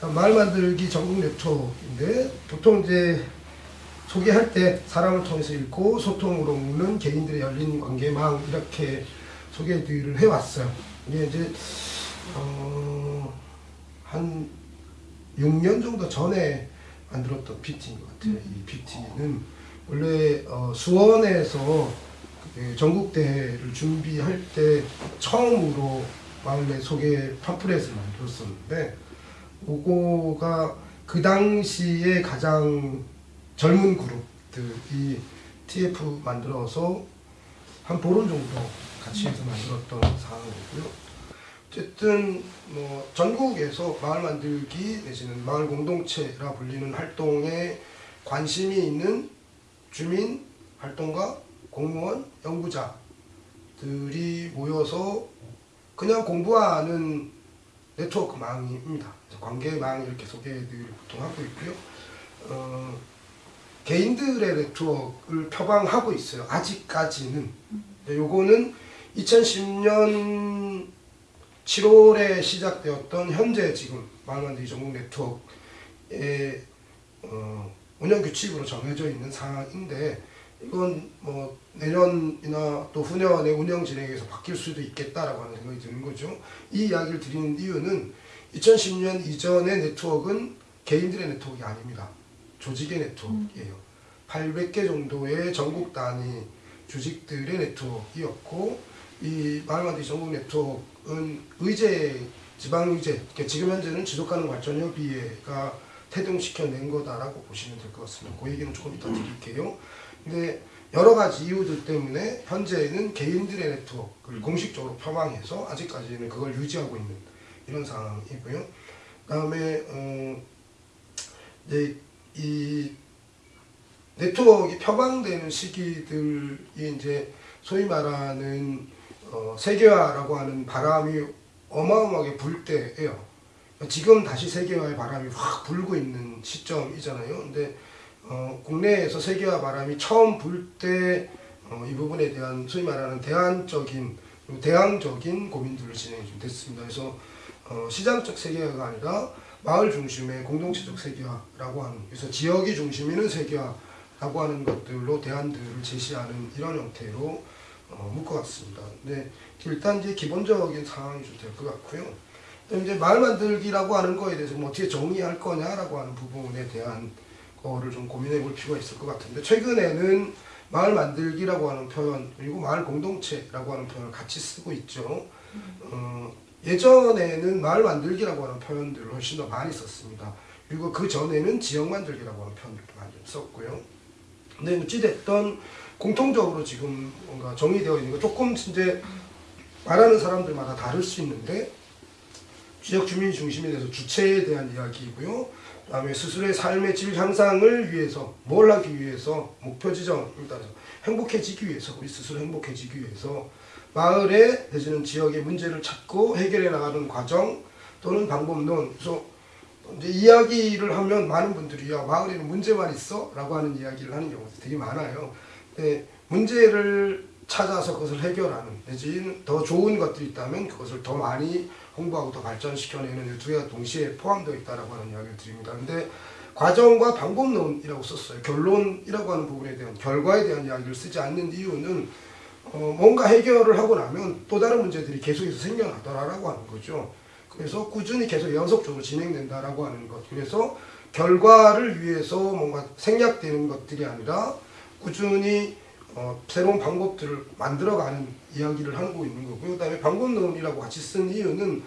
말 만들기 전국 네트워크인데 보통 이제 소개할 때 사람을 통해서 읽고 소통으로 묻는 개인들의 열린 관계망 이렇게 소개를 해왔어요. 이게 이제 어, 한 6년 정도 전에 만들었던 PT인 것 같아요. 이 PT는 원래 어, 수원에서 그 전국대회를 준비할 때 처음으로 마을내 소개 팜플렛을 만들었었는데 그거가 그 당시에 가장 젊은 그룹들이 TF 만들어서 한 보름 정도 같이 해서 만들었던 상황이고요. 어쨌든 뭐 전국에서 마을 만들기 내지는 마을 공동체라 불리는 활동에 관심이 있는 주민 활동가, 공무원, 연구자들이 모여서 그냥 공부하는 네트워크망입니다. 관계망 이렇게 소개를 보통 하고 있고요. 어, 개인들의 네트워크를 표방하고 있어요. 아직까지는. 근데 요거는 2010년 7월에 시작되었던 현재 지금 마을만들기 전국 네트워크의 어, 운영 규칙으로 정해져 있는 상황인데 이건 뭐 내년이나 또 후년의 운영 진행에서 바뀔 수도 있겠다라고 하는 생각이 드는 거죠. 이 이야기를 드리는 이유는 2010년 이전의 네트워크는 개인들의 네트워크가 아닙니다. 조직의 네트워크예요. 800개 정도의 전국 단위 조직들의 네트워크이었고 이 마을만들기 전국 네트워크는 의제 지방의제 그러니까 지금 현재는 지속가능 발전협의회가 태동시켜낸 거다라고 보시면 될 것 같습니다. 그 얘기는 조금 이따 드릴게요. 근데 여러 가지 이유들 때문에 현재는 개인들의 네트워크를 공식적으로 표방해서 아직까지는 그걸 유지하고 있는 이런 상황이고요. 그다음에 어, 이제 이 네트워크가 표방되는 시기들이 이제 소위 말하는 어, 세계화라고 하는 바람이 어마어마하게 불 때예요. 지금 다시 세계화의 바람이 확 불고 있는 시점이잖아요. 근데 어, 국내에서 세계화 바람이 처음 불때 어, 이 부분에 대한 소위 말하는 대안적인 대항적인 고민들을 진행이 좀 됐습니다. 그래서 어, 시장적 세계화가 아니라 마을 중심의 공동체적 세계화라고 하는 그래서 지역이 중심이는 세계화라고 하는 것들로 대안들을 제시하는 이런 형태로 어, 묶어왔습니다. 근데 일단 이제 기본적인 상황이 좀 될 것 같고요. 이제 마을 만들기라고 하는 거에 대해서 뭐 어떻게 정의할 거냐라고 하는 부분에 대한 거를 좀 고민해 볼 필요가 있을 것 같은데 최근에는 마을 만들기라고 하는 표현 그리고 마을 공동체라고 하는 표현을 같이 쓰고 있죠. 어, 예전에는 마을 만들기라고 하는 표현들을 훨씬 더 많이 썼습니다. 그리고 그 전에는 지역 만들기라고 하는 표현들도 많이 썼고요. 근데 어찌됐든 공통적으로 지금 뭔가 정의되어 있는 거 조금 이제 말하는 사람들마다 다를 수 있는데 지역 주민 중심에 대해서 주체에 대한 이야기이고요. 그 다음에 스스로의 삶의 질 향상을 위해서 뭘 하기 위해서 목표 지점을 따라서 행복해지기 위해서 우리 스스로 행복해지기 위해서 마을에 내지는 지역의 문제를 찾고 해결해 나가는 과정 또는 방법론 그래서 이제 이야기를 하면 많은 분들이 야 마을에는 문제만 있어 라고 하는 이야기를 하는 경우도 되게 많아요. 네, 문제를 찾아서 그것을 해결하는 내지는 더 좋은 것들이 있다면 그것을 더 많이 홍보하고 더 발전시켜내는 두 개가 동시에 포함되어 있다라고 하는 이야기를 드립니다. 근데 과정과 방법론이라고 썼어요. 결론이라고 하는 부분에 대한 결과에 대한 이야기를 쓰지 않는 이유는 어, 뭔가 해결을 하고 나면 또 다른 문제들이 계속해서 생겨나더라라고 하는 거죠. 그래서 꾸준히 계속 연속적으로 진행된다라고 하는 것. 그래서 결과를 위해서 뭔가 생략되는 것들이 아니라 꾸준히 어, 새로운 방법들을 만들어가는 이야기를 하고 있는 거고요. 그 다음에 방법론이라고 같이 쓴 이유는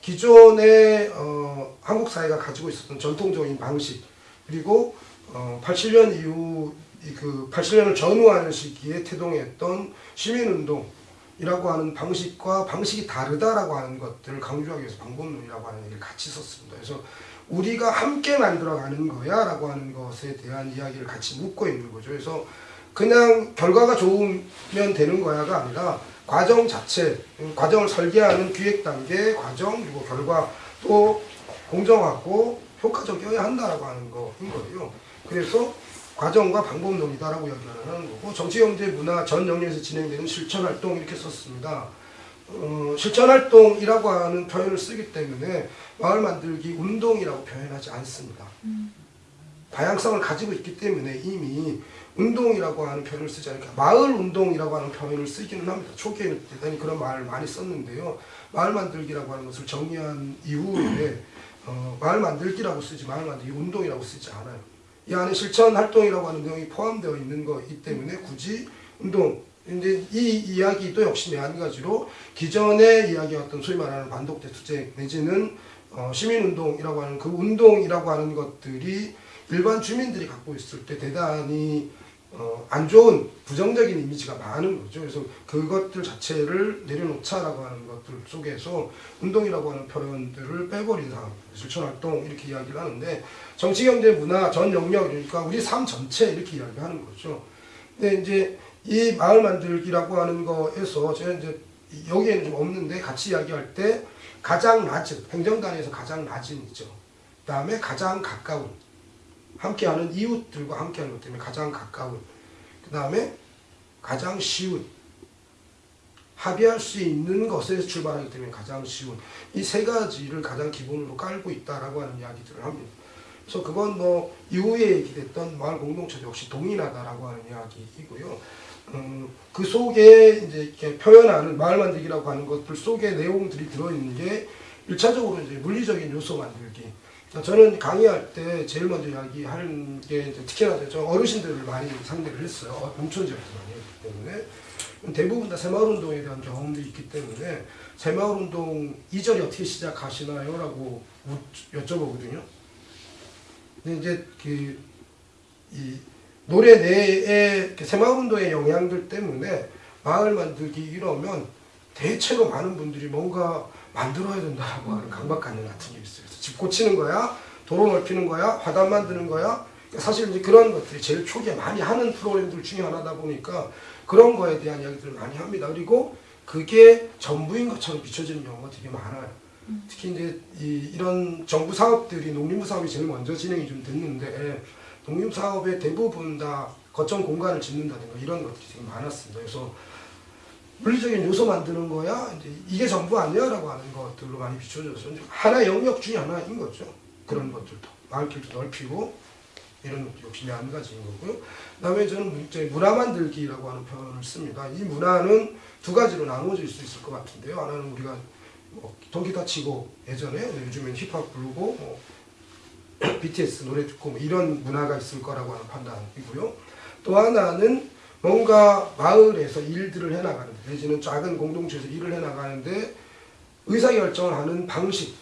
기존의 어, 한국 사회가 가지고 있었던 전통적인 방식 그리고 어, 87년 이후 그 87년을 전후하는 시기에 태동했던 시민운동이라고 하는 방식과 방식이 다르다라고 하는 것들을 강조하기 위해서 방법론이라고 하는 얘기를 같이 썼습니다. 그래서 우리가 함께 만들어가는 거야 라고 하는 것에 대한 이야기를 같이 묻고 있는 거죠. 그래서 그냥 결과가 좋으면 되는 거야가 아니라 과정 자체, 과정을 설계하는 기획 단계, 과정, 그리고 결과 또 공정하고 효과적이어야 한다라고 하는 거인 거예요. 그래서 과정과 방법론이다라고 이야기를 하는 거고 정치, 경제, 문화 전 영역에서 진행되는 실천 활동 이렇게 썼습니다. 어, 실천활동이라고 하는 표현을 쓰기 때문에 마을 만들기 운동이라고 표현하지 않습니다. 다양성을 가지고 있기 때문에 이미 운동이라고 하는 표현을 쓰지 않으니까 마을 운동이라고 하는 표현을 쓰기는 합니다. 초기에는 대단히 그런 말을 많이 썼는데요. 마을 만들기라고 하는 것을 정의한 이후에 어, 마을 만들기라고 쓰지 마을 만들기 운동이라고 쓰지 않아요. 이 안에 실천 활동이라고 하는 내용이 포함되어 있는 거이기 때문에 굳이 운동 근데 이 이야기도 역시 마찬가지로 기존에 이야기했던 소위 말하는 반독대 투쟁 내지는 어, 시민운동이라고 하는 그 운동이라고 하는 것들이 일반 주민들이 갖고 있을 때 대단히 어, 안 좋은 부정적인 이미지가 많은 거죠. 그래서 그것들 자체를 내려놓자라고 하는 것들 속에서 운동이라고 하는 표현들을 빼버린 상황, 실천활동 이렇게 이야기를 하는데 정치, 경제, 문화 전 영역 이러니까 우리 삶 전체 이렇게 이야기하는 거죠. 근데 이제 이 마을 만들기라고 하는 거에서 제가 이제 여기에는 좀 없는데 같이 이야기할 때 가장 낮은 행정단에서 가장 낮은이죠. 그 다음에 가장 가까운 함께하는 이웃들과 함께하는 것 때문에 가장 가까운 그 다음에 가장 쉬운 합의할 수 있는 것에서 출발하기 때문에 가장 쉬운 이 세 가지를 가장 기본으로 깔고 있다라고 하는 이야기들을 합니다. 그래서 그건 뭐 이후에 얘기됐던 마을 공동체도 역시 동일하다라고 하는 이야기이고요. 음, 그 속에 이제 이렇게 표현하는 마을 만들기라고 하는 것들 속에 내용들이 들어있는 게 일차적으로 이제 물리적인 요소 만들기. 저는 강의할 때 제일 먼저 이야기하는 게 특히나 저 어르신들을 많이 상대를 했어요. 어, 농촌 지역에서 많이 했기 때문에. 대부분 다 새마을운동에 대한 경험도 있기 때문에 새마을운동 이전이 어떻게 시작하시나요? 라고 여쭤보거든요. 근데 이제 그, 이 노래 내에 새마을운동의 영향들 때문에 마을 만들기 이러면 대체로 많은 분들이 뭔가 만들어야 된다고 하는 강박관념 같은 게 있어요. 집 고치는 거야, 도로 넓히는 거야, 화단 만드는 거야. 사실 이제 그런 것들이 제일 초기에 많이 하는 프로그램들 중에 하나다 보니까 그런 거에 대한 이야기들을 많이 합니다. 그리고 그게 전부인 것처럼 비춰지는 경우가 되게 많아요. 특히 이제 이, 이런 정부 사업들이 농림부 사업이 제일 먼저 진행이 좀 됐는데 농림 사업의 대부분 다 거점 공간을 짓는다든가 이런 것들이 되게 많았습니다. 그래서 물리적인 요소 만드는 거야 이제 이게 전부 아니야 라고 하는 것들로 많이 비춰져서 하나의 영역 중에 하나인 거죠. 그런 것들도 마을길도 넓히고 이런 역시 한 가지인 거고요. 그 다음에 저는 이제 문화 만들기라고 하는 표현을 씁니다. 이 문화는 두 가지로 나눠질 수 있을 것 같은데요. 하나는 우리가 뭐 통기타 치고 예전에 요즘엔 힙합 부르고 뭐 BTS 노래 듣고 뭐 이런 문화가 있을 거라고 하는 판단이고요. 또 하나는 뭔가 마을에서 일들을 해나가는데 내지는 작은 공동체에서 일을 해나가는데 의사결정을 하는 방식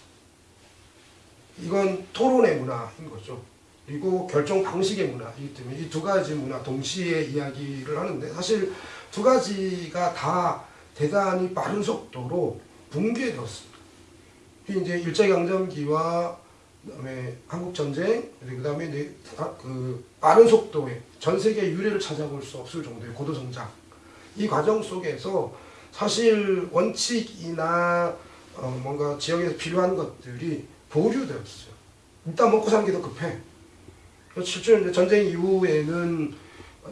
이건 토론의 문화인 거죠. 그리고 결정 방식의 문화이기 때문에 이 두 가지 문화 동시에 이야기를 하는데 사실 두 가지가 다 대단히 빠른 속도로 붕괴되었습니다. 이제 일제강점기와 그다음에 한국 전쟁 그다음에 이제 그 빠른 속도의 전 세계 유례를 찾아볼 수 없을 정도의 고도 성장 이 과정 속에서 사실 원칙이나 어 뭔가 지역에서 필요한 것들이 보류되었어요. 일단 먹고 사는 게 더 급해. 실제로 이제 전쟁 이후에는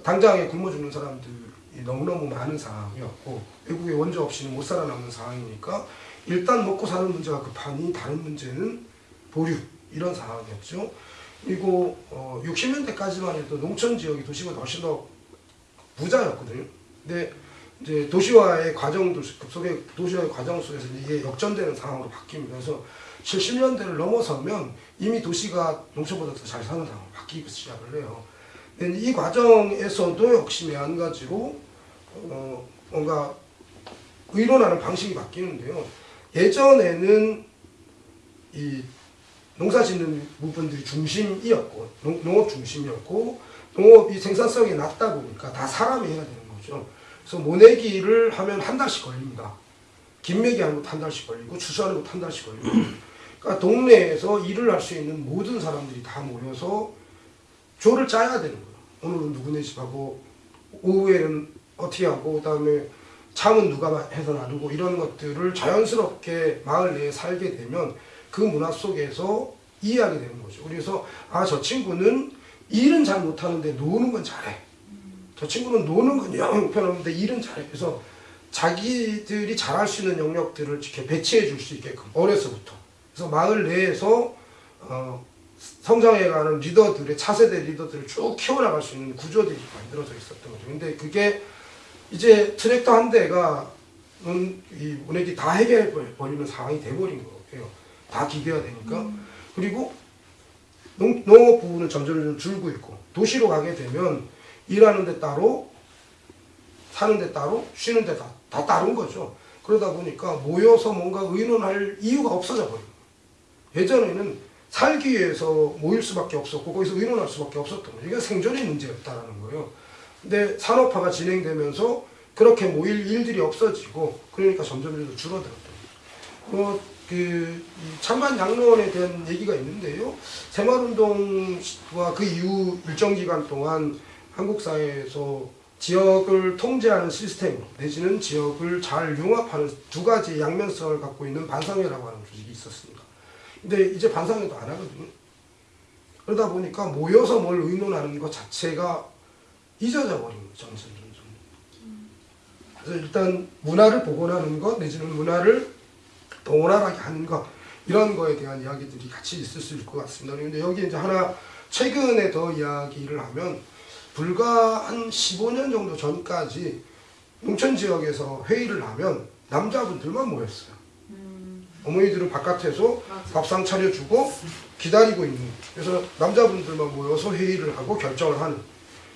당장에 굶어 죽는 사람들이 너무너무 많은 상황이었고 외국의 원조 없이는 못 살아남는 상황이니까 일단 먹고 사는 문제가 급하니 다른 문제는 보류 이런 상황이었죠. 그리고 어, 60년대까지만 해도 농촌 지역이 도시보다 훨씬 더 부자였거든요. 근데 이제 도시화의 과정도 급속의 도시화의 과정 속에서 이게 역전되는 상황으로 바뀝니다. 그래서 70년대를 넘어서면 이미 도시가 농촌보다 더 잘 사는 상황으로 바뀌기 시작을 해요. 근데 이 과정에서도 역시 매한가지로 어, 뭔가 의논하는 방식이 바뀌는데요. 예전에는 이 농사 짓는 부분들이 중심이었고 농, 농업 중심이었고 농업이 생산성이 낮다 보니까 다 사람이 해야 되는 거죠. 그래서 모내기를 하면 한 달씩 걸립니다. 김매기 하는 것도 한 달씩 걸리고 추수하는 것도 한 달씩 걸리고 그러니까 동네에서 일을 할 수 있는 모든 사람들이 다 모여서 조를 짜야 되는 거예요. 오늘은 누구네 집 하고 오후에는 어떻게 하고 그다음에 참은 누가 해서 나누고 이런 것들을 자연스럽게 마을 내에 살게 되면 그 문화 속에서 이해하게 되는 거죠. 그래서 아 저 친구는 일은 잘 못하는데 노는 건 잘해. 저 친구는 노는 건영 형편없는데 일은 잘해. 그래서 자기들이 잘할 수 있는 영역들을 이렇게 배치해 줄 수 있게끔 어려서부터 그래서 마을 내에서 어, 성장해가는 리더들의 차세대 리더들을 쭉 키워나갈 수 있는 구조들이 만들어져 있었던 거죠. 근데 그게 이제 트랙터 한 대가 음, 이 운행이 다 해결해 버리는 상황이 돼버린 거예요. 다 기계화 되니까 그리고 농, 농업 부분은 점점 좀 줄고 있고 도시로 가게 되면 일하는 데 따로 사는 데 따로 쉬는 데 다 다 다른 거죠. 그러다 보니까 모여서 뭔가 의논할 이유가 없어져 거예요. 예전에는 살기 위해서 모일 수밖에 없었고 거기서 의논할 수밖에 없었던 거예요. 이게 생존의 문제였다라는 거예요. 근데 산업화가 진행되면서 그렇게 모일 일들이 없어지고 그러니까 점점 점 줄어들었던 거죠. 뭐, 그, 이 찬반 양로원에 대한 얘기가 있는데요. 새마을운동과 그 이후 일정 기간 동안 한국 사회에서 지역을 통제하는 시스템 내지는 지역을 잘 융합하는 두 가지 양면성을 갖고 있는 반상회라고 하는 조직이 있었습니다. 근데 이제 반상회도 안 하거든요. 그러다 보니까 모여서 뭘 의논하는 것 자체가 잊어져 버린 거죠. 점점 점점. 그래서 일단 문화를 복원하는 것 내지는 문화를 더 원활하게 하는 것 이런 거에 대한 이야기들이 같이 있을 수 있을 것 같습니다. 그런데 여기 이제 하나 최근에 더 이야기를 하면 불과 한 15년 정도 전까지 농촌 지역에서 회의를 하면 남자분들만 모였어요. 어머니들은 바깥에서 맞아. 밥상 차려주고 기다리고 있는 그래서 남자분들만 모여서 회의를 하고 결정을 하는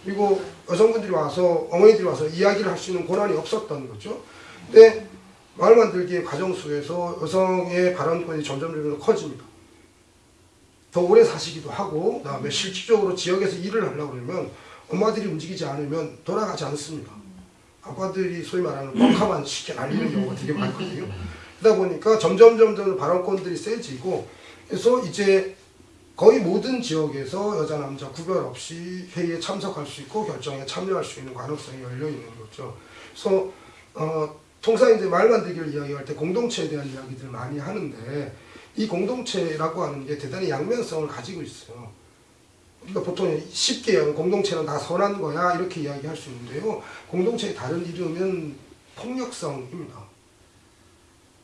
그리고 여성분들이 와서 어머니들이 와서 이야기를 할 수 있는 권한이 없었던 거죠. 근데 마을 만들기의 과정 속에서 여성의 발언권이 점점 점점 커집니다. 더 오래 사시기도 하고 그다음에 실질적으로 지역에서 일을 하려고 그러면 엄마들이 움직이지 않으면 돌아가지 않습니다. 아빠들이 소위 말하는 뻑하만 쉽게 날리는 경우가 되게 많거든요. 그러다 보니까 점점 점점 발언권들이 세지고 그래서 이제 거의 모든 지역에서 여자 남자 구별 없이 회의에 참석할 수 있고 결정에 참여할 수 있는 가능성이 열려 있는 거죠. 그래서 어, 통상 이제 말 만들기를 이야기할 때 공동체에 대한 이야기들을 많이 하는데 이 공동체라고 하는 게 대단히 양면성을 가지고 있어요. 그러니까 보통 쉽게 공동체는 다 선한 거야 이렇게 이야기할 수 있는데요. 공동체의 다른 이름은 폭력성입니다.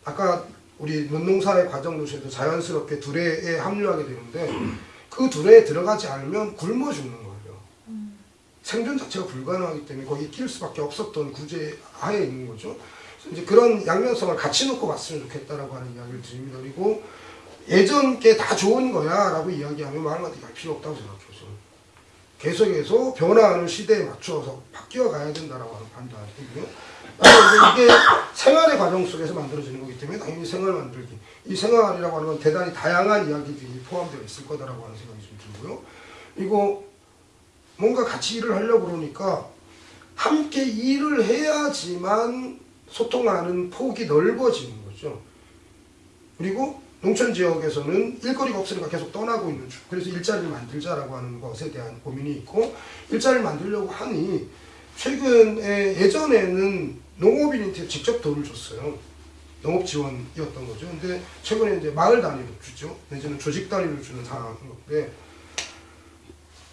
아까 우리 논농사의 과정 도시에도 자연스럽게 두레에 합류하게 되는데 그 두레에 들어가지 않으면 굶어 죽는 거예요. 생존 자체가 불가능하기 때문에 거기 끼일 수밖에 없었던 구제 하에 있는 거죠. 이제 그런 양면성을 같이 놓고 봤으면 좋겠다라고 하는 이야기를 드립니다. 그리고 예전 게 다 좋은 거야 라고 이야기하면 말마디 할 필요 없다고 생각해요. 계속해서 변화하는 시대에 맞춰서 바뀌어 가야 된다라고 하는 판단이고요. 이게 생활의 과정 속에서 만들어지는 거기 때문에 당연히 생활 만들기. 이 생활이라고 하는 건 대단히 다양한 이야기들이 포함되어 있을 거다라고 하는 생각이 좀 들고요. 그리고 뭔가 같이 일을 하려고 그러니까 함께 일을 해야지만 소통하는 폭이 넓어지는 거죠. 그리고 농촌 지역에서는 일거리가 없으니까 계속 떠나고 있는 중. 그래서 일자리를 만들자라고 하는 것에 대한 고민이 있고 일자리를 만들려고 하니 최근에 예전에는 농업인한테 직접 돈을 줬어요. 농업 지원이었던 거죠. 근데 최근에 이제 마을 단위로 주죠. 내지는 조직 단위로 주는 상황인 건데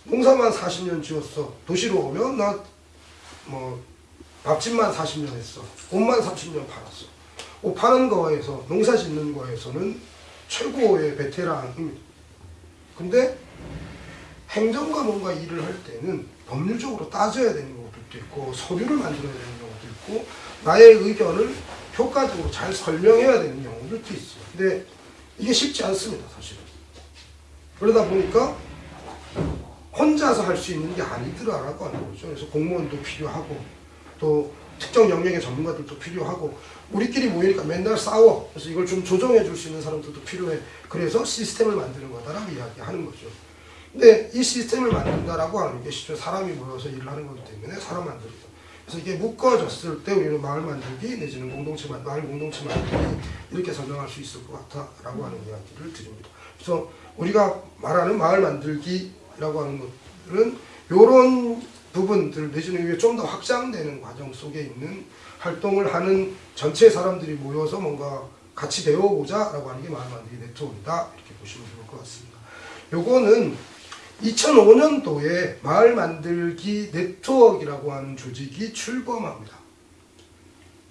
농사만 40년 지었어. 도시로 오면 나 뭐 밥집만 40년 했어. 옷만 30년 팔았어. 옷 파는 거에서 농사 짓는 거에서는 최고의 베테랑입니다. 근데 행정과 뭔가 일을 할 때는 법률적으로 따져야 되는 것들도 있고 서류를 만들어야 되는 경우도 있고 나의 의견을 효과적으로 잘 설명해야 되는 경우들도 있어요. 근데 이게 쉽지 않습니다, 사실은. 그러다 보니까 혼자서 할 수 있는 게 아니더라라고 하는 거죠. 그래서 공무원도 필요하고 또 특정 영역의 전문가들도 필요하고 우리끼리 모이니까 맨날 싸워. 그래서 이걸 좀 조정해 줄 수 있는 사람들도 필요해. 그래서 시스템을 만드는 거다라고 이야기하는 거죠. 근데 이 시스템을 만든다라고 하는 게 실제 사람이 모여서 일을 하는 거기 때문에 사람 만들기다. 그래서 이게 묶어졌을 때 우리는 마을 만들기 내지는 공동체 만 마을 공동체 만들기 이렇게 설명할 수 있을 것 같다라고 하는 이야기를 드립니다. 그래서 우리가 말하는 마을 만들기라고 하는 것들은 이런 부분들 내지는 이게 좀 더 확장되는 과정 속에 있는 활동을 하는 전체 사람들이 모여서 뭔가 같이 배워보자 라고 하는 게 마을 만들기 네트워크다 이렇게 보시면 좋을 것 같습니다. 요거는 2005년도에 마을 만들기 네트워크라고 하는 조직이 출범합니다.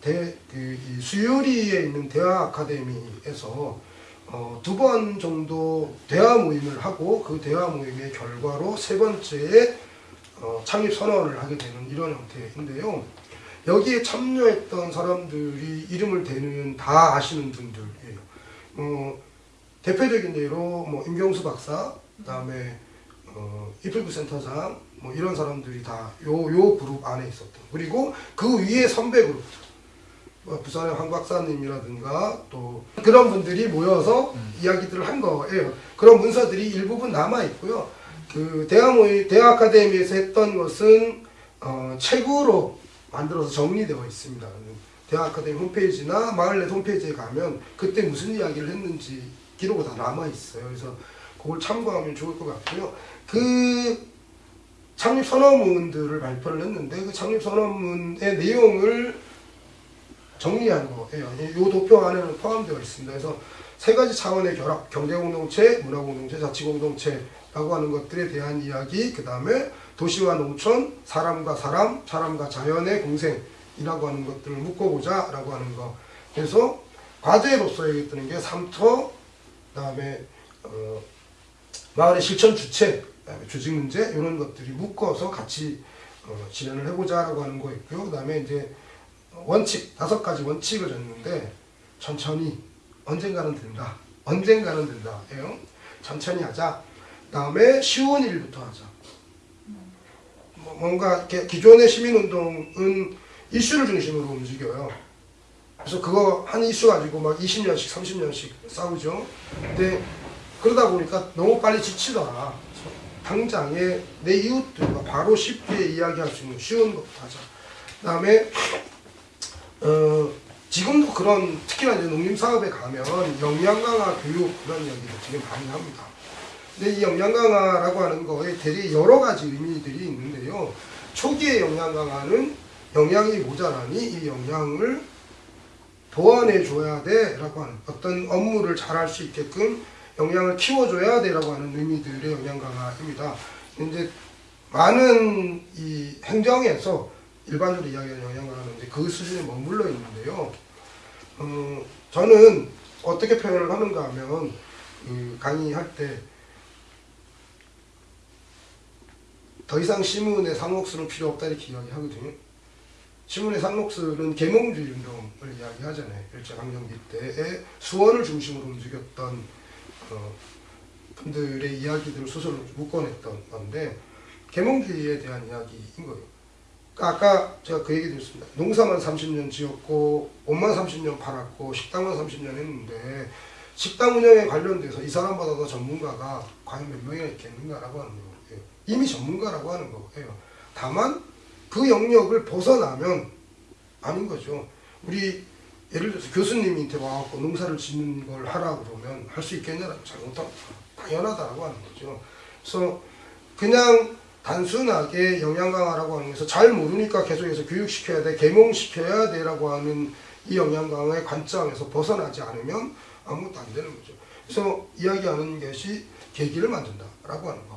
대, 그, 이 수유리에 있는 대화 아카데미에서 어, 두 번 정도 대화 모임을 하고 그 대화 모임의 결과로 세 번째에 어, 창립 선언을 하게 되는 이런 형태인데요. 여기에 참여했던 사람들이 이름을 대는 다 아시는 분들이에요. 어, 대표적인 예로 뭐 임경수 박사, 그다음에 어, 이필구 센터장 뭐 이런 사람들이 다 요 요 그룹 안에 있었던 그리고 그 위에 선배 그룹 뭐 부산의 황 박사님이라든가 또 그런 분들이 모여서 이야기들을 한 거예요. 그런 문서들이 일부분 남아 있고요. 그 대학 모의 대학 아카데미에서 했던 것은 어, 책으로 만들어서 정리되어 있습니다. 대학 아카데미 홈페이지나 마을넷 홈페이지에 가면 그때 무슨 이야기를 했는지 기록이 다 남아 있어요. 그래서 그걸 참고하면 좋을 것 같고요. 그 창립 선언문들을 발표를 했는데 그 창립 선언문의 내용을 정리한 거예요. 이 도표 안에는 포함되어 있습니다. 그래서 세 가지 차원의 결합, 경제공동체, 문화공동체, 자치공동체 라고 하는 것들에 대한 이야기, 그 다음에 도시와 농촌, 사람과 사람, 사람과 자연의 공생이라고 하는 것들을 묶어보자 라고 하는 거. 그래서 과제로서 얘기했던 게 삼터, 그 다음에 어, 마을의 실천 주체, 조직 문제 이런 것들이 묶어서 같이 어, 진행을 해보자 라고 하는 거 있고요. 그 다음에 이제 원칙 다섯 가지 원칙을 줬는데 천천히 언젠가는 된다. 언젠가는 된다. 예요. 천천히 하자. 그다음에 쉬운 일부터 하자. 뭐 뭔가 기존의 시민운동은 이슈를 중심으로 움직여요. 그래서 그거 한 이슈 가지고 막 20년씩 30년씩 싸우죠. 근데 그러다 보니까 너무 빨리 지치더라. 당장에 내 이웃들과 바로 쉽게 이야기할 수 있는 쉬운 것부터 하자. 그 다음에 어, 지금도 그런 특히나 이제 농림 사업에 가면 영양 강화 교육 그런 이야기를 되게 많이 합니다. 근데 이 영양 강화라고 하는 거에 되게 여러 가지 의미들이 있는데요. 초기의 영양 강화는 영양이 모자라니 이 영양을 보완해 줘야 돼 라고 하는 어떤 업무를 잘 할 수 있게끔 영양을 키워줘야 돼 라고 하는 의미들의 영양 강화입니다. 이제 많은 이 행정에서 일반적으로 이야기하는 영양 강화는 이제 그 수준에 머물러 있는데요. 어, 저는 어떻게 표현을 하는가 하면 그 강의할 때 더 이상 시문의 상록수는 필요 없다 이렇게 이야기하거든요. 시문의 상록수는 계몽주의 운동을 이야기하잖아요. 일제강점기 때에 수원을 중심으로 움직였던 어, 분들의 이야기들을 소설로 묶어냈던 건데 계몽주의에 대한 이야기인 거예요. 아까 제가 그 얘기 드렸습니다. 농사만 30년 지었고 옷만 30년 팔았고 식당만 30년 했는데 식당 운영에 관련돼서 이 사람보다 더 전문가가 과연 몇 명이나 있겠는가라고 하는 거예요. 이미 전문가라고 하는 거예요. 다만 그 영역을 벗어나면 아닌 거죠. 우리 예를 들어서 교수님한테 와갖고 농사를 짓는 걸 하라 그러면 할 수 있겠냐라고 잘 못하고 당연하다라고 하는 거죠. 그래서 그냥 단순하게 영양 강화라고 하는 것에서 잘 모르니까 계속해서 교육시켜야 돼, 계몽시켜야 돼라고 하는 이 영양 강화의 관점에서 벗어나지 않으면 아무것도 안 되는 거죠. 그래서 이야기하는 것이 계기를 만든다라고 하는 거예요.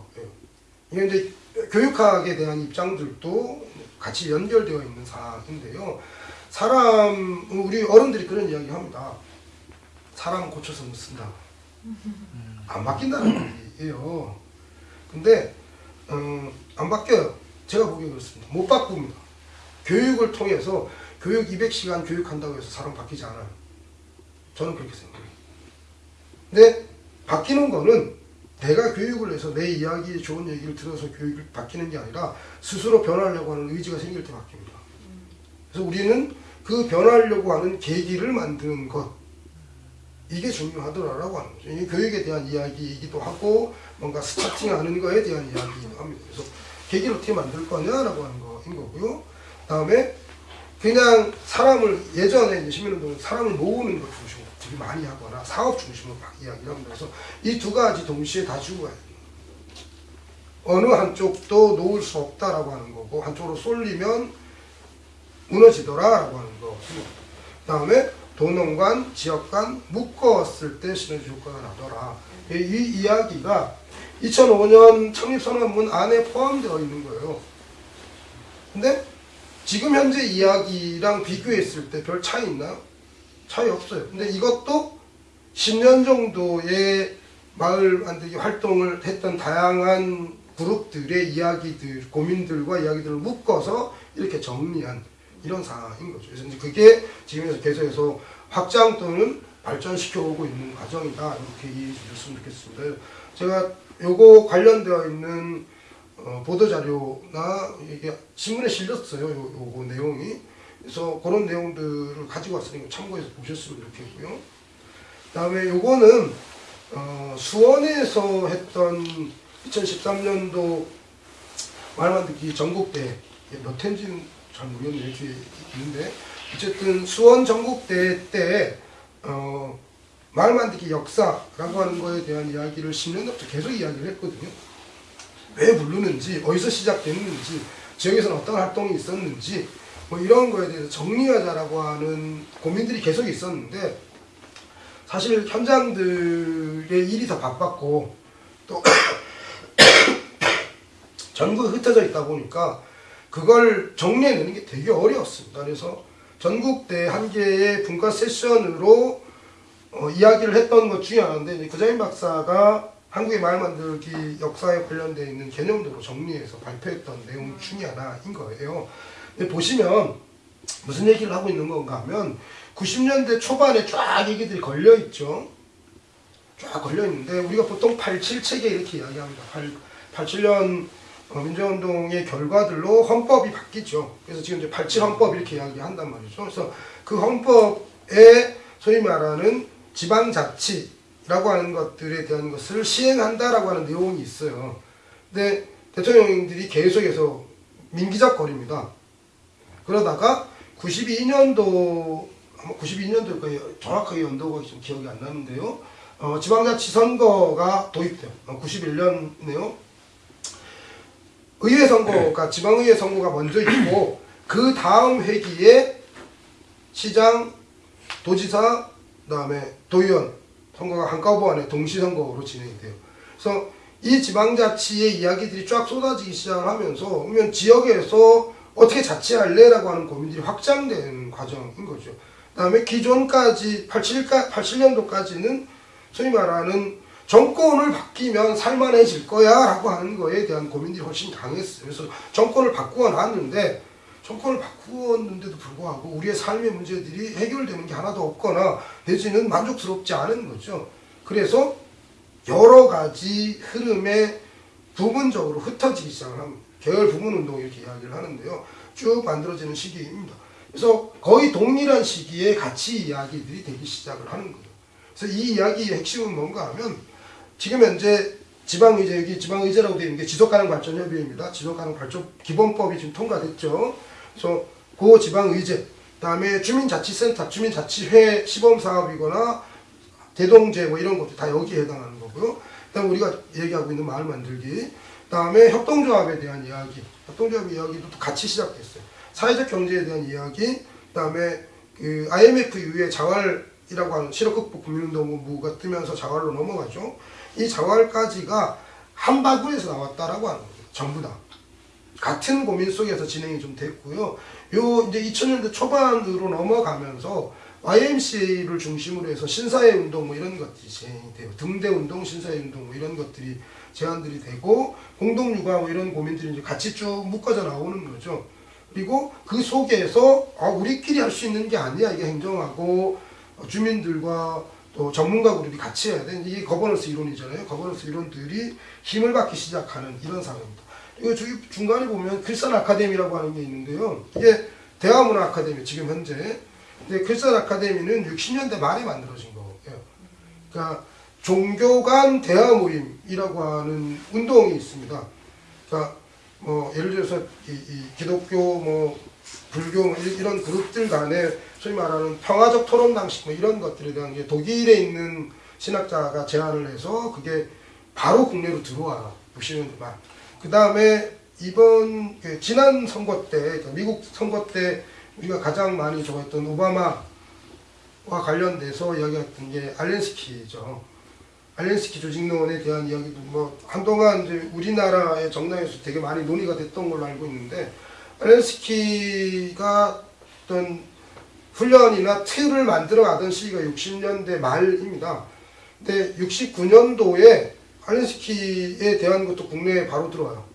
이게 이제 교육학에 대한 입장들도 같이 연결되어 있는 사항인데요. 사람 우리 어른들이 그런 이야기 합니다. 사람 고쳐서 못 쓴다. 안 바뀐다는 얘기예요. 근데 음, 안 바뀌어요. 제가 보기에 그렇습니다. 못 바꿉니다. 교육을 통해서 교육 200시간 교육한다고 해서 사람 바뀌지 않아요. 저는 그렇게 생각해요. 근데 바뀌는 거는 내가 교육을 해서 내 이야기 좋은 얘기를 들어서 교육을 바뀌는 게 아니라 스스로 변하려고 하는 의지가 생길 때 바뀝니다. 그래서 우리는 그 변하려고 하는 계기를 만드는 것 이게 중요하더라라고 하는 거죠. 이게 교육에 대한 이야기이기도 하고 뭔가 스타팅하는 거에 대한 이야기이기도 합니다. 그래서 계기를 어떻게 만들 거냐라고 하는 거인 거고요. 다음에 그냥 사람을 예전에 시민운동은 사람을 모으는 것 되게 많이 하거나 사업 중심으로 막 이야기를 합니다. 그래서 이 두 가지 동시에 다 죽어야 돼요. 어느 한쪽도 놓을 수 없다라고 하는 거고 한쪽으로 쏠리면 무너지더라라고 하는 거. 다음에 도농관, 지역간 묶었을 때 시너지 효과가 나더라. 이, 이 이야기가 2005년 창립선언문 안에 포함되어 있는 거예요. 근데 지금 현재 이야기랑 비교했을 때 별 차이 있나요? 차이 없어요. 근데 이것도 10년 정도의 마을 만들기 활동을 했던 다양한 그룹들의 이야기들, 고민들과 이야기들을 묶어서 이렇게 정리한 이런 상황인 거죠. 그래서 그게 지금 계속해서 확장 또는 발전시켜 오고 있는 과정이다. 이렇게 이해해 주셨으면 좋겠습니다. 제가 요거 관련되어 있는 어, 보도자료나 이게 신문에 실렸어요. 요, 요거 내용이. 그래서 그런 내용들을 가지고 왔으니까 참고해서 보셨으면 좋겠고요. 다음에 요거는 어, 수원에서 했던 2013년도 말만듣기 전국대 몇 회인지는 잘 모르겠네요. 이렇게 있는데 어쨌든 수원 전국대 때 어, 말만듣기 역사라고 하는 거에 대한 이야기를 10년 전부터 계속 이야기를 했거든요. 왜 부르는지, 어디서 시작됐는지, 지역에서는 어떤 활동이 있었는지, 뭐 이런 거에 대해서 정리하자라고 하는 고민들이 계속 있었는데, 사실 현장들의 일이 더 바빴고, 또 전국에 흩어져 있다 보니까, 그걸 정리해내는 게 되게 어려웠습니다. 그래서 전국대 한 개의 분과 세션으로 어, 이야기를 했던 것 중에 하나인데, 구자인 박사가 한국의 말 만들기 역사에 관련되어 있는 개념도로 정리해서 발표했던 내용 중에 하나인 거예요. 보시면 무슨 얘기를 하고 있는 건가 하면 90년대 초반에 쫙 얘기들이 걸려 있죠. 쫙 걸려 있는데 우리가 보통 87체계 이렇게 이야기합니다. 8, 87년 어, 민주운동의 결과들로 헌법이 바뀌죠. 그래서 지금 이제 87 헌법 이렇게 이야기한단 말이죠. 그래서 그 헌법에 소위 말하는 지방자치 라고 하는 것들에 대한 것을 시행한다라고 하는 내용이 있어요. 근데 대통령들이 계속해서 민기적거립니다. 그러다가 92년도, 92년도 거예요. 정확하게 연도가 좀 기억이 안 나는데요. 어, 지방자치 선거가 도입돼요. 어, 91년이네요. 의회 선거가, 지방의회 선거가 먼저 있고, 그 다음 회기에 시장, 도지사, 그 다음에 도의원, 선거가 한꺼번에 동시 선거로 진행이 돼요. 그래서 이 지방자치의 이야기들이 쫙 쏟아지기 시작을 하면서 그러면 지역에서 어떻게 자치할래 라고 하는 고민들이 확장되는 과정인 거죠. 그 다음에 기존까지 87까 87년도까지는 소위 말하는 정권을 바뀌면 살만해질 거야 라고 하는 거에 대한 고민들이 훨씬 강했어요. 그래서 정권을 바꾸어 놨는데 정권을 바꾸었는데도 불구하고 우리의 삶의 문제들이 해결되는 게 하나도 없거나 내지는 만족스럽지 않은 거죠. 그래서 여러 가지 흐름에 부분적으로 흩어지기 시작을 합니다. 계열 부분 운동 이렇게 이야기를 하는데요. 쭉 만들어지는 시기입니다. 그래서 거의 동일한 시기에 같이 이야기들이 되기 시작을 하는 거예요. 그래서 이 이야기의 핵심은 뭔가 하면 지금 현재 지방의제 여기 지방의제라고 되어 있는 게 지속가능 발전협의회입니다. 지속가능 발전 기본법이 지금 통과됐죠. 그래서 고 지방의제, 그다음에 주민자치센터, 주민자치회 시범사업이거나 대동제 뭐 이런 것도 다 여기에 해당하는 거고요. 그다음 우리가 얘기하고 있는 마을 만들기, 그 다음에 협동조합에 대한 이야기, 협동조합 이야기도 또 같이 시작됐어요. 사회적 경제에 대한 이야기, 그다음에 그 IMF 이후에 자활이라고 하는 실업 극복 국민운동부가 뜨면서 자활로 넘어가죠. 이 자활까지가 한 바구니에서 나왔다라고 하는 거죠. 전부 다. 같은 고민 속에서 진행이 좀 됐고요. 요 이제 2000년대 초반으로 넘어가면서 YMCA를 중심으로 해서 신사회 운동 뭐 이런 것들이 진행이 돼요. 등대 운동, 신사회 운동 뭐 이런 것들이 제안들이 되고 공동 육아 뭐 이런 고민들이 이제 같이 쭉 묶어져 나오는 거죠. 그리고 그 속에서 아 우리끼리 할 수 있는 게 아니야 이게 행정하고 주민들과 또 전문가 그룹이 같이 해야 돼. 이게 거버넌스 이론이잖아요. 거버넌스 이론들이 힘을 받기 시작하는 이런 상황입니다. 이거 중간에 보면 크리스찬 아카데미라고 하는 게 있는데요. 이게 대화문화 아카데미 지금 현재. 근데 크리스찬 아카데미는 60년대 말에 만들어진 거예요. 그러니까 종교 간 대화 모임이라고 하는 운동이 있습니다. 그러니까 뭐 예를 들어서 이, 이 기독교 뭐 불교 뭐 이- 이런 그룹들 간에 소위 말하는 평화적 토론 방식 뭐 이런 것들에 대한 게 독일에 있는 신학자가 제안을 해서 그게 바로 국내로 들어와 막. 그 다음에 이번 그 지난 선거 때 그러니까 미국 선거 때 우리가 가장 많이 좋아했던 오바마와 관련돼서 이야기했던 게 알렌스키죠. 알렌스키 조직론에 대한 이야기도 뭐 한동안 이제 우리나라의 정당에서 되게 많이 논의가 됐던 걸로 알고 있는데 알렌스키가 어떤 훈련이나 틀을 만들어 가던 시기가 60년대 말입니다. 근데 69년도에 알렌스키에 대한 것도 국내에 바로 들어와요.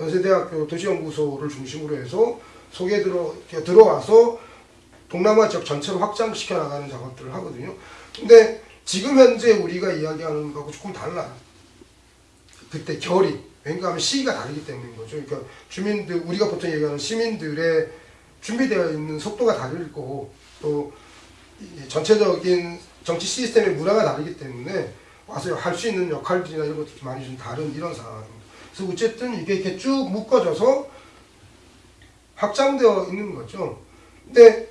연세대학교 도시연구소를 중심으로 해서 속에 들어, 들어와서 동남아 지역 전체를 확장시켜 나가는 작업들을 하거든요. 근데 지금 현재 우리가 이야기하는 거하고 조금 달라요. 그때 결이 왜냐하면 시기가 다르기 때문인 거죠. 그러니까 주민들 우리가 보통 얘기하는 시민들의 준비되어 있는 속도가 다를 거고 또이 전체적인 정치 시스템의 문화가 다르기 때문에 와서 할 수 있는 역할들이나 이런 것들이 많이 좀 다른 이런 상황입니다. 그래서 어쨌든 이게 이렇게 쭉 묶어져서 확장되어 있는 거죠. 근데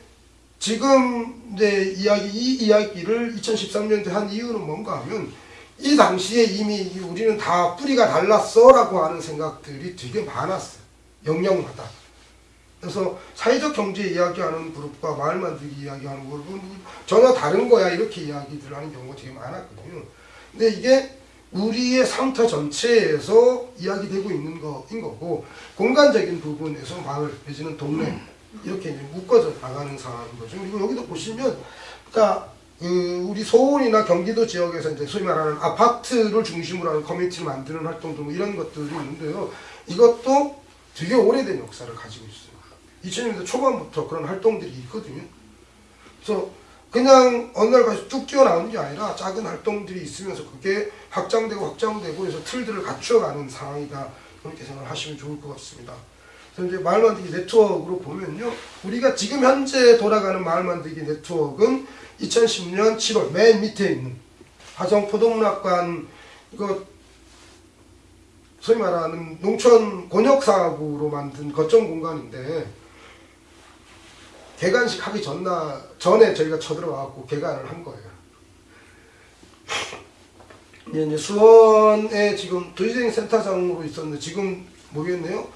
지금 이제 이야기 이 이야기를 2013년도에 한 이유는 뭔가 하면 이 당시에 이미 우리는 다 뿌리가 달랐어라고 하는 생각들이 되게 많았어요. 영역마다. 그래서 사회적 경제 이야기하는 그룹과 마을 만들기 이야기하는 그룹은 전혀 다른 거야 이렇게 이야기들 하는 경우가 되게 많았거든요. 근데 이게 우리의 상터 전체에서 이야기되고 있는 거인 거고 공간적인 부분에서 마을 내지는 동네 이렇게 이제 묶어져 나가는 상황인 거죠. 그리고 여기도 보시면 그러니까 그 우리 서울이나 경기도 지역에서 이제 소위 말하는 아파트를 중심으로 하는 커뮤니티를 만드는 활동들 뭐 이런 것들이 있는데요. 이것도 되게 오래된 역사를 가지고 있어요. 2000년대 초반부터 그런 활동들이 있거든요. 그래서 그냥 어느 날 가서 뚝 뛰어나오는 게 아니라 작은 활동들이 있으면서 그게 확장되고 확장되고 해서 틀들을 갖추어가는 상황이다. 그렇게 생각을 하시면 좋을 것 같습니다. 그래서 이제 마을 만들기 네트워크로 보면요. 우리가 지금 현재 돌아가는 마을 만들기 네트워크는 2010년 7월 맨 밑에 있는 화성 포도문학관 이거 소위 말하는 농촌 곤욕사업으로 만든 거점 공간인데 개관식 하기 전나 전에 저희가 쳐들어가고 개관을 한 거예요. 이제 수원에 지금 도시재생 센터장으로 있었는데 지금 모르겠네요.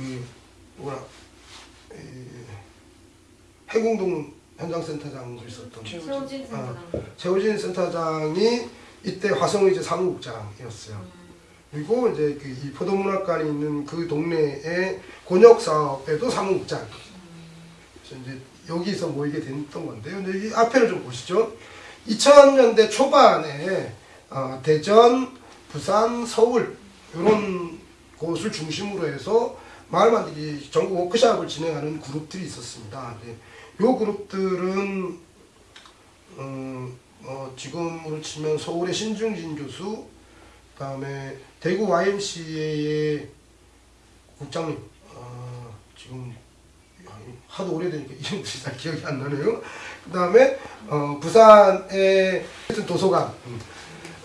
그 뭐라 이, 해공동 현장 센터장으로 있었던 최호진 아, 센터장. 최호진 센터장이 이때 화성의제 사무국장이었어요. 그리고 이제 그 이 포도문학관이 있는 그 동네의 곤역 사업에도 사무국장. 그래서 이제 여기서 모이게 됐던 건데요. 근데 이 앞에를 좀 보시죠. 2000년대 초반에 어, 대전, 부산, 서울 이런 곳을 중심으로 해서 마을 만들기 전국 워크샵을 진행하는 그룹들이 있었습니다. 네. 요 그룹들은 음, 어, 지금으로 치면 서울의 신중진 교수, 그 다음에 대구 YMCA의 국장님, 어, 지금 하도 오래되니까 이름들이 잘 기억이 안 나네요. 그 다음에 어, 부산의 도서관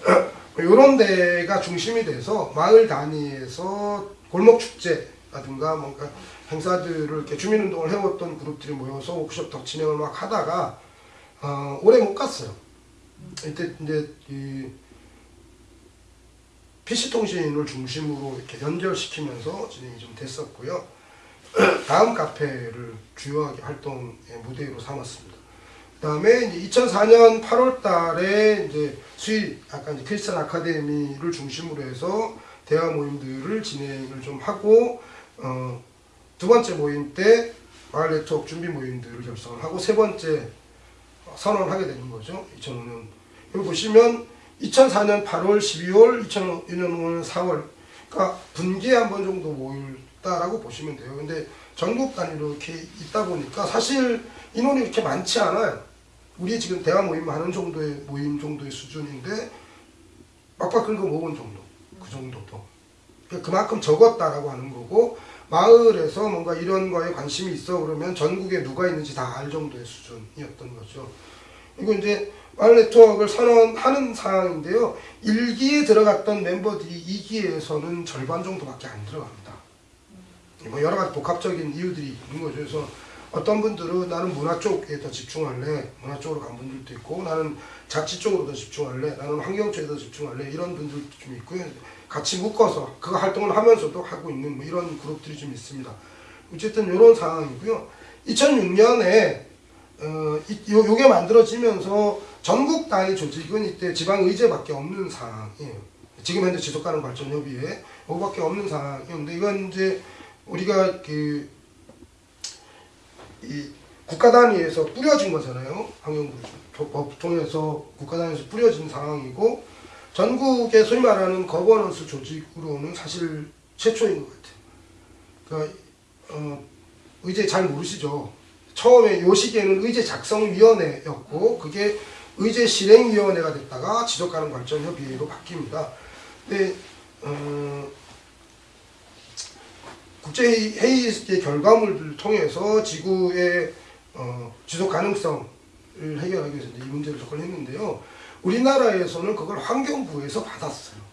이런 데가 중심이 돼서 마을 단위에서 골목 축제 라든가 뭔가 행사들을 이렇게 주민운동을 해왔던 그룹들이 모여서 워크숍 덕 진행을 막 하다가 어, 오래 못 갔어요. 이때 이제 이 PC 통신을 중심으로 이렇게 연결시키면서 진행이 좀 됐었고요. 다음 카페를 주요하게 활동의 무대로 삼았습니다. 그 다음에 이제 2004년 8월 달에 이제 수일 약간 이제 크리스천 아카데미를 중심으로 해서 대화 모임들을 진행을 좀 하고 어, 두 번째 모임 때 마을 네트워크 준비 모임들을 결성을 하고 세 번째 선언을 하게 되는 거죠. 2005년. 여기 보시면 2004년 8월, 12월, 2005년 4월 그러니까 분기에 한 번 정도 모일다라고 보시면 돼요. 근데 전국 단위로 이렇게 있다 보니까 사실 인원이 그렇게 많지 않아요. 우리 지금 대화 모임 하는 정도의 모임 정도의 수준인데 막박 긁어 모은 정도 그 정도도 그만큼 적었다라고 하는 거고 마을에서 뭔가 이런 거에 관심이 있어 그러면 전국에 누가 있는지 다 알 정도의 수준이었던 거죠. 이거 이제 마을 네트워크를 선언하는 상황인데요. 1기에 들어갔던 멤버들이 2기에서는 절반 정도밖에 안 들어갑니다. 뭐 여러 가지 복합적인 이유들이 있는 거죠. 그래서 어떤 분들은 나는 문화 쪽에 더 집중할래. 문화 쪽으로 간 분들도 있고 나는 자치 쪽으로 더 집중할래. 나는 환경 쪽에 더 집중할래. 이런 분들도 좀 있고요. 같이 묶어서 그 활동을 하면서도 하고 있는 뭐 이런 그룹들이 좀 있습니다. 어쨌든 이런 상황이고요. 2006년에 어, 이, 요, 요게 만들어지면서 전국 단위 조직은 이때 지방의제밖에 없는 상황이에요. 지금 현재 지속가능 발전협의회 요거밖에 없는 상황이었는데 이건 이제 우리가 그 이 국가 단위에서 뿌려진 거잖아요. 환경법 통해서 국가 단위에서 뿌려진 상황이고 전국의 소위 말하는 거버넌스 조직으로는 사실 최초인 것 같아요. 그러니까 어, 의제 잘 모르시죠? 처음에 요 시기에는 의제 작성위원회였고 그게 의제 실행위원회가 됐다가 지속가능 발전 협의회로 바뀝니다. 근데 어, 국제회의의 결과물들을 통해서 지구의 어, 지속 가능성을 해결하기 위해서 이 문제를 접근했는데요. 우리나라에서는 그걸 환경부에서 받았어요.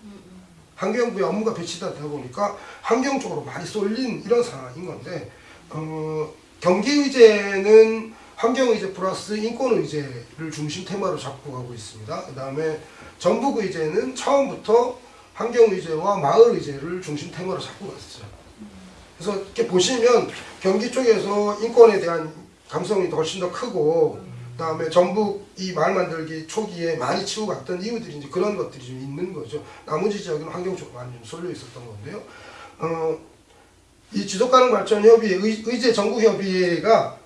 환경부에 업무가 배치되다 보니까 환경 쪽으로 많이 쏠린 이런 상황인 건데 어, 경기의제는 환경의제 플러스 인권의제를 중심 테마로 잡고 가고 있습니다. 그 다음에 전북의제는 처음부터 환경의제와 마을의제를 중심 테마로 잡고 갔어요. 그래서 이렇게 보시면 경기 쪽에서 인권에 대한 감성이 훨씬 더 크고 그 다음에 전북 이 마을 만들기 초기에 많이 치고 갔던 이유들이 이제 그런 것들이 좀 있는 거죠. 나머지 지역은 환경 쪽으로 많이 좀 쏠려 있었던 건데요. 어, 이 지속가능 발전 협의회 의, 의제 전국 협의회가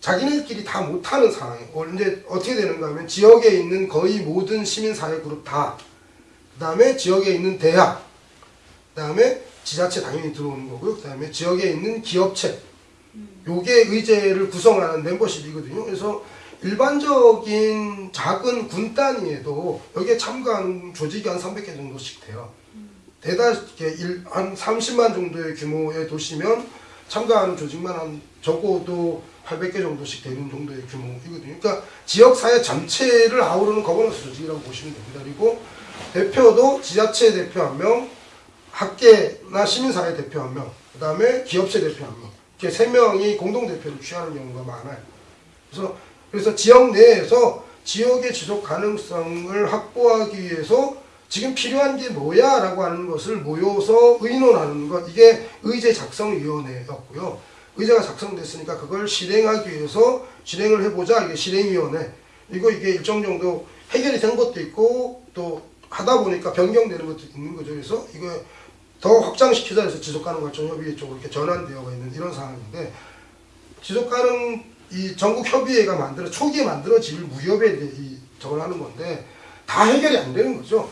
자기네들끼리 다 못하는 상황이에요. 어, 이제 어떻게 되는가 하면 지역에 있는 거의 모든 시민사회 그룹 다, 그 다음에 지역에 있는 대학, 그 다음에 지자체 당연히 들어오는 거고요. 그 다음에 지역에 있는 기업체, 요게 의제를 구성하는 멤버십이거든요. 그래서 일반적인 작은 군 단위에도 여기에 참가하는 조직이 한 300개 정도씩 돼요. 대다수 일- 한 30만 정도의 규모의 도시면 참가하는 조직만 한 적어도 800개 정도씩 되는 정도의 규모이거든요. 그러니까 지역 사회 전체를 아우르는 거버넌스 조직이라고 보시면 됩니다. 그리고 대표도 지자체 대표 한 명, 학계나 시민사회 대표 한 명, 그 다음에 기업체 대표 한 명, 이렇게 세 명이 공동 대표를 취하는 경우가 많아요. 그래서 그래서 지역 내에서 지역의 지속 가능성을 확보하기 위해서 지금 필요한 게 뭐야 라고 하는 것을 모여서 의논하는 것 이게 의제 작성위원회였고요. 의제가 작성됐으니까 그걸 실행하기 위해서 실행을 해보자 이게 실행위원회 그리고 이게 일정 정도 해결이 된 것도 있고 또 하다 보니까 변경되는 것도 있는 거죠. 그래서 이거 더 확장시키자 해서 지속가능 발전 협의회 쪽으로 이렇게 전환되어 있는 이런 상황인데 지속가능 이 전국 협의회가 만들어 초기에 만들어질 무협에 이제 이 저걸 하는 건데 다 해결이 안 되는 거죠.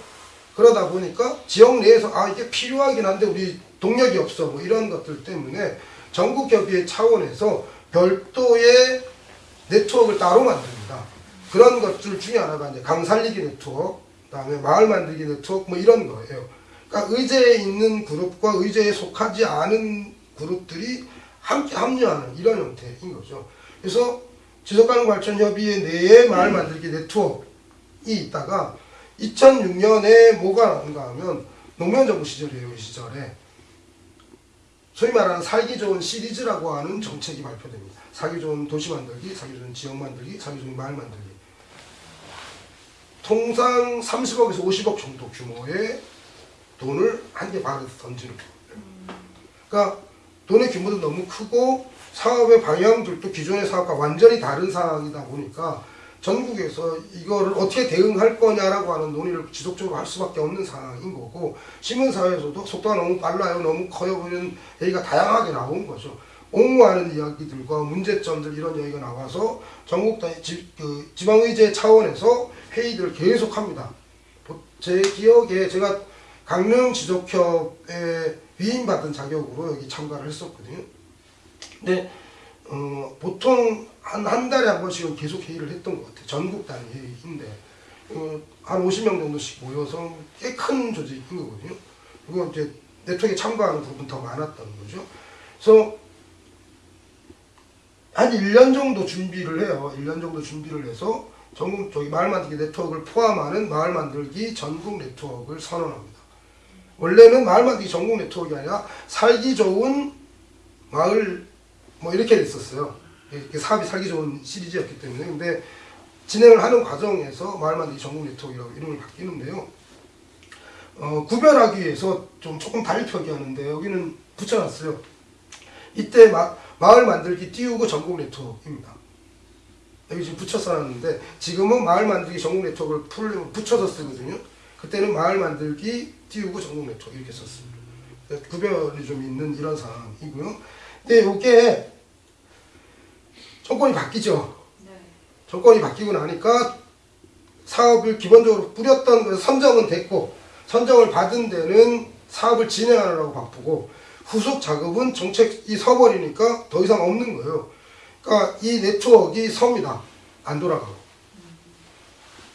그러다 보니까 지역 내에서 아 이게 필요하긴 한데 우리 동력이 없어 뭐 이런 것들 때문에 전국 협의회 차원에서 별도의 네트워크를 따로 만듭니다. 그런 것들 중에 하나가 이제 강살리기 네트워크, 그다음에 마을 만들기 네트워크 뭐 이런 거예요. 그러니까 의제에 있는 그룹과 의제에 속하지 않은 그룹들이 함께 합류하는 이런 형태인 거죠. 그래서 지속가능 발전 협의회 내에 마을 만들기 네트워크이 있다가 2006년에 뭐가 나온가 하면 노무현 정부 시절이에요. 이 시절에 소위 말하는 살기 좋은 시리즈라고 하는 정책이 발표됩니다. 살기 좋은 도시 만들기, 살기 좋은 지역 만들기, 살기 좋은 마을 만들기. 통상 30억에서 50억 정도 규모의 돈을 한개 발에서 던지는 거예요. 그러니까 돈의 규모도 너무 크고 사업의 방향들도 기존의 사업과 완전히 다른 상황이다 보니까 전국에서 이거를 어떻게 대응할 거냐라고 하는 논의를 지속적으로 할 수밖에 없는 상황인 거고 시민사회에서도 속도가 너무 빨라요. 너무 커요. 이런 얘기가 다양하게 나온 거죠. 옹호하는 이야기들과 문제점들 이런 얘기가 나와서 전국 단위 지, 그 지방의제 차원에서 회의들을 계속합니다. 보- 제 기억에 제가 강릉 지속협에 위임받은 자격으로 여기 참가를 했었거든요 근데 어, 보통 한, 한 달에 한 번씩은 계속 회의를 했던 것 같아요. 전국 단위 회의인데, 어, 한 50명 정도씩 모여서 꽤 큰 조직인 거거든요. 그리고 이제 네트워크에 참가하는 그룹은 더 많았던 거죠. 그래서 한 1년 정도 준비를 해요. 1년 정도 준비를 해서 전국 저기 마을 만들기 네트워크를 포함하는 마을 만들기 전국 네트워크를 선언합니다. 원래는 마을 만들기 전국 네트워크가 아니라 살기 좋은 마을 뭐 이렇게 됐었어요. 이렇게 사업이 살기 좋은 시리즈였기 때문에 근데 진행을 하는 과정에서 마을 만들기 전국 네트워크라고 이름을 바뀌는데요. 어, 구별하기 위해서 좀 조금 달리 표기하는데 여기는 붙여놨어요. 이때 마, 마을 만들기 띄우고 전국 네트워크입니다. 여기 지금 붙여 놨는데 지금은 마을 만들기 전국 네트워크를 풀 붙여서 쓰거든요. 그때는 마을 만들기 띄우고 전국 네트워크 이렇게 썼습니다. 구별이 좀 있는 이런 상황이고요. 근데 이게 정권이 바뀌죠. 네. 정권이 바뀌고 나니까 사업을 기본적으로 뿌렸던 거 선정은 됐고 선정을 받은 데는 사업을 진행하느라고 바쁘고 후속 작업은 정책이 서버리니까 더 이상 없는 거예요. 그러니까 이 네트워크가 섭니다. 안 돌아가고.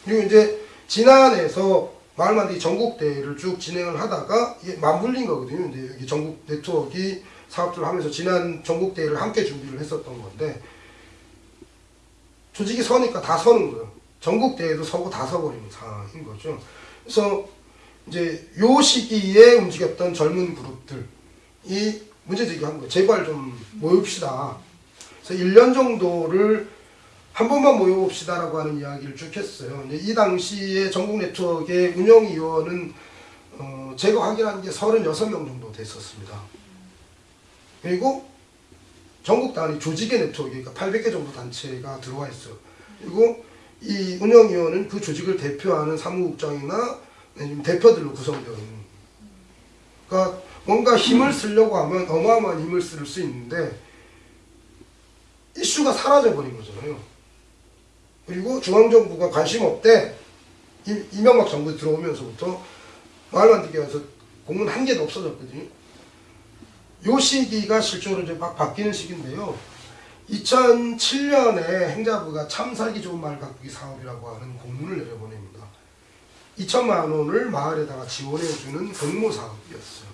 그리고 이제 지난해에서 마을만들기 전국대회를 쭉 진행을 하다가 이게 맞물린 거거든요. 이제 여기 전국 네트워크 사업들을 하면서 지난 전국대회를 함께 준비를 했었던 건데 조직이 서니까 다 서는 거예요. 전국 대회도 서고 다 서버리는 상황인 거죠. 그래서 이제 요 시기에 움직였던 젊은 그룹들이 문제 제기한 거예요. 제발 좀 모읍시다. 그래서 1년 정도를 한 번만 모여봅시다라고 하는 이야기를 쭉 했어요. 이 당시에 전국 네트워크의 운영위원은 어, 제가 확인한 게 36명 정도 됐었습니다. 그리고 전국 단위 조직의 네트워크, 그러니까 800개 정도 단체가 들어와 있어요. 그리고 이 운영위원은 그 조직을 대표하는 사무국장이나 대표들로 구성되어 있는. 그러니까 뭔가 힘을 쓰려고 하면 어마어마한 힘을 쓸 수 있는데 이슈가 사라져 버린 거잖아요. 그리고 중앙정부가 관심 없대. 이- 이명박 정부 들어오면서부터 마을 만들기 위해서 공문 한 개도 없어졌거든요. 요 시기가 실제로 이제 막 바뀌는 시기인데요. 2007년에 행자부가 참 살기 좋은 마을 가꾸기 사업이라고 하는 공문을 내려보냅니다. 2천만 원을 마을에다가 지원해주는 공모 사업이었어요.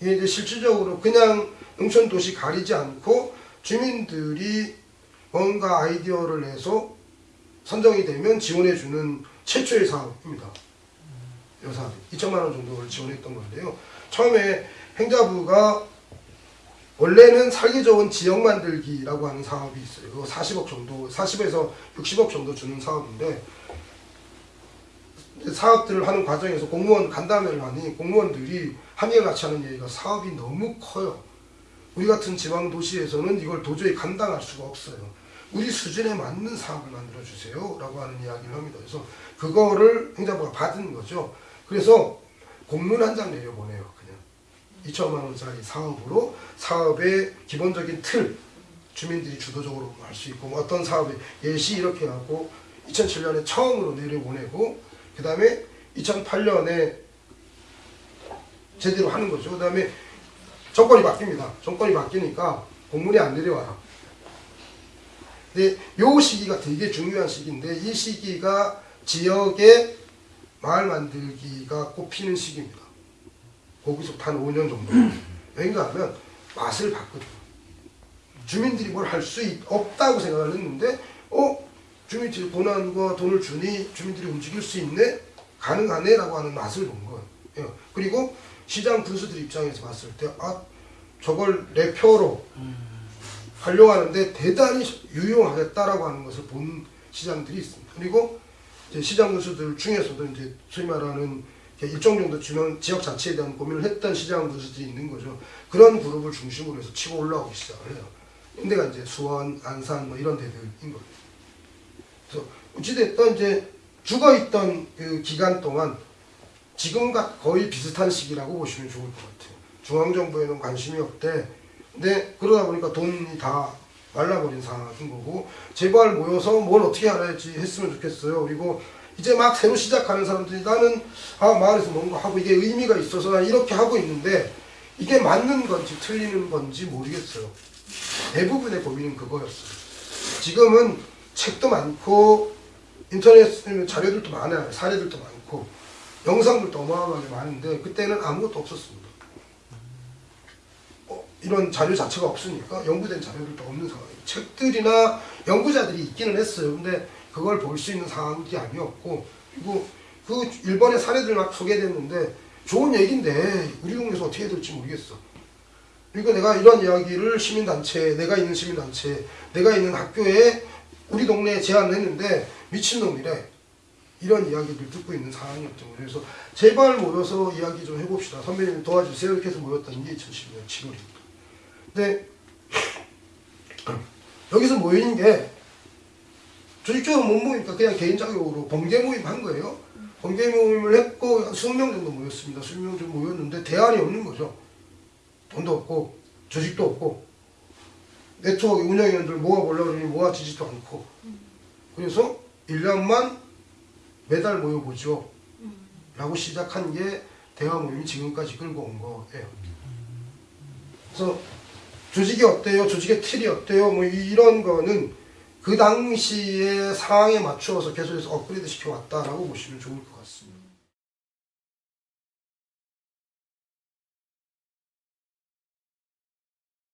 이게 이제 실질적으로 그냥 농촌 도시 가리지 않고 주민들이 뭔가 아이디어를 내서 선정이 되면 지원해주는 최초의 사업입니다. 이 사업 2천만 원 정도를 지원했던 건데요. 처음에 행자부가 원래는 살기 좋은 지역 만들기라고 하는 사업이 있어요. 그거 40억 정도, 40에서 60억 정도 주는 사업인데 사업들을 하는 과정에서 공무원 간담회를 하니 공무원들이 한결같이 하는 얘기가 사업이 너무 커요. 우리 같은 지방 도시에서는 이걸 도저히 감당할 수가 없어요. 우리 수준에 맞는 사업을 만들어 주세요. 라고 하는 이야기를 합니다. 그래서 그거를 행자부가 받은 거죠. 그래서 공문 한 장 내려보내요. 그냥 2천만 원짜리 사업으로 사업의 기본적인 틀 주민들이 주도적으로 할 수 있고 뭐 어떤 사업의 예시 이렇게 하고 2007년에 처음으로 내려보내고 그 다음에 2008년에 제대로 하는 거죠. 그 다음에 정권이 바뀝니다. 정권이 바뀌니까 공문이 안 내려와요. 근데 요 시기가 되게 중요한 시기인데 이 시기가 지역의 마을 만들기가 꼽히는 시기입니다. 거기서부터 한 5년 정도. 왜인가 하면 맛을 봤거든요. 주민들이 뭘 할 수 없다고 생각을 했는데 어? 주민들이 고난과 돈을 주니 주민들이 움직일 수 있네? 가능하네? 라고 하는 맛을 본 거예요. 예. 그리고 시장 군수들 입장에서 봤을 때 아, 저걸 내 표로 하 려고 하는데 대단히 유용하겠다라고 하는 것을 본 시장들이 있습니다. 그리고 시장 군수들 중에서도 이제 소위 말하는 일정 정도 주면 지역 자체에 대한 고민을 했던 시장 군수들이 있는 거죠. 그런 그룹을 중심으로 해서 치고 올라오기 시작을 해요. 인데가 이제 수원, 안산 뭐 이런 데들인 거예요. 그래서 어찌됐든 이제 죽어있던 그 기간 동안 지금과 거의 비슷한 시기라고 보시면 좋을 것 같아요. 중앙정부에는 관심이 없대. 근데 그러다 보니까 돈이 다 말라버린 상황인 거고 제발 모여서 뭘 어떻게 알아야지 했으면 좋겠어요. 그리고 이제 막 새로 시작하는 사람들이 나는 아 마을에서 뭔가 하고 이게 의미가 있어서 난 이렇게 하고 있는데 이게 맞는 건지 틀리는 건지 모르겠어요. 대부분의 고민은 그거였어요. 지금은 책도 많고 인터넷 자료들도 많아요. 사례들도 많고 영상들도 어마어마하게 많은데 그때는 아무것도 없었습니다. 어, 이런 자료 자체가 없으니까 연구된 자료들도 없는 상황이에요. 책들이나 연구자들이 있기는 했어요. 근데 그걸 볼 수 있는 상황이 아니었고 그리고 그 일본의 사례들 막 소개됐는데 좋은 얘기인데 우리 동네에서 어떻게 될지 모르겠어. 그리고 내가 이런 이야기를 시민단체, 내가 있는 시민단체, 내가 있는 학교에 우리 동네에 제안을 했는데 미친놈이래. 이런 이야기를 듣고 있는 상황이었죠. 그래서 제발 모여서 이야기 좀 해봅시다. 선배님 도와주세요. 이렇게 해서 모였던 게 2012년 7월입니다. 근데 여기서 모이는 게 조직적으로 못 모이니까 그냥 개인 자격으로 번개 모임 한 거예요. 번개 모임을 했고 20명 정도 모였습니다. 20명 정도 모였는데 대안이 없는 거죠. 돈도 없고 조직도 없고 네트워크 운영위원들 모아보려고 그러니 모아지지도 않고 그래서 1년만 매달 모여보죠 라고 시작한 게 대화 모임이 지금까지 끌고 온 거예요 그래서 조직이 어때요? 조직의 틀이 어때요? 뭐 이런 거는 그 당시의 상황에 맞추어서 계속해서 업그레이드 시켜왔다라고 보시면 좋을 것 같습니다